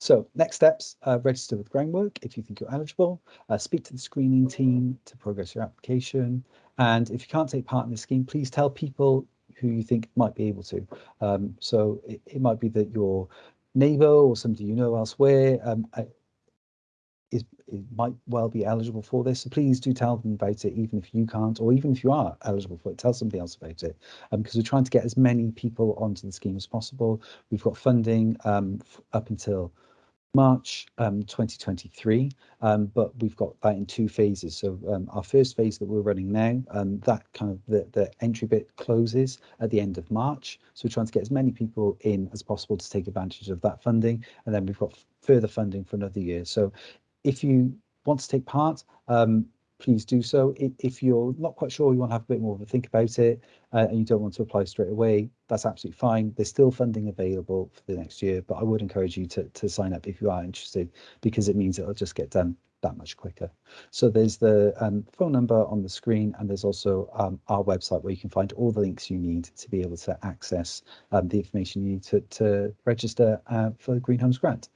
So next steps, uh, register with Groundwork if you think you're eligible, uh, speak to the screening team to progress your application. And if you can't take part in the scheme, please tell people who you think might be able to. Um, so it, it, might be that your neighbour or somebody you know elsewhere um, is it might well be eligible for this. So please do tell them about it, even if you can't, or even if you are eligible for it, tell somebody else about it. Um, because we're trying to get as many people onto the scheme as possible. We've got funding um, up until March um, 2023, um, but we've got that in two phases. So um, our first phase that we're running now, um, that kind of the, the entry bit closes at the end of March. So we're trying to get as many people in as possible to take advantage of that funding. And then we've got further funding for another year. So if you want to take part, um, please do so. If you're not quite sure, you want to have a bit more of a think about it, uh, and you don't want to apply straight away, that's absolutely fine. There's still funding available for the next year, but I would encourage you to, to sign up if you are interested, because it means it'll just get done that much quicker. So there's the um, phone number on the screen, and there's also um, our website where you can find all the links you need to be able to access um, the information you need to, to register uh, for the Green Homes Grant.